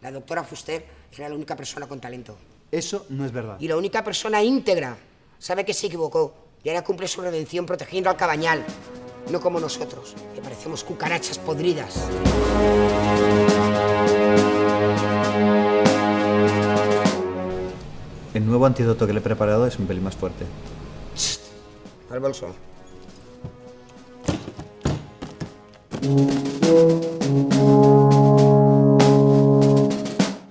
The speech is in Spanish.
La doctora Fuster era la única persona con talento. Eso no es verdad. Y la única persona íntegra. Sabe que se equivocó y ahora cumple su redención protegiendo al cabañal. No como nosotros, que parecemos cucarachas podridas. El nuevo antídoto que le he preparado es un pelín más fuerte. Al bolso.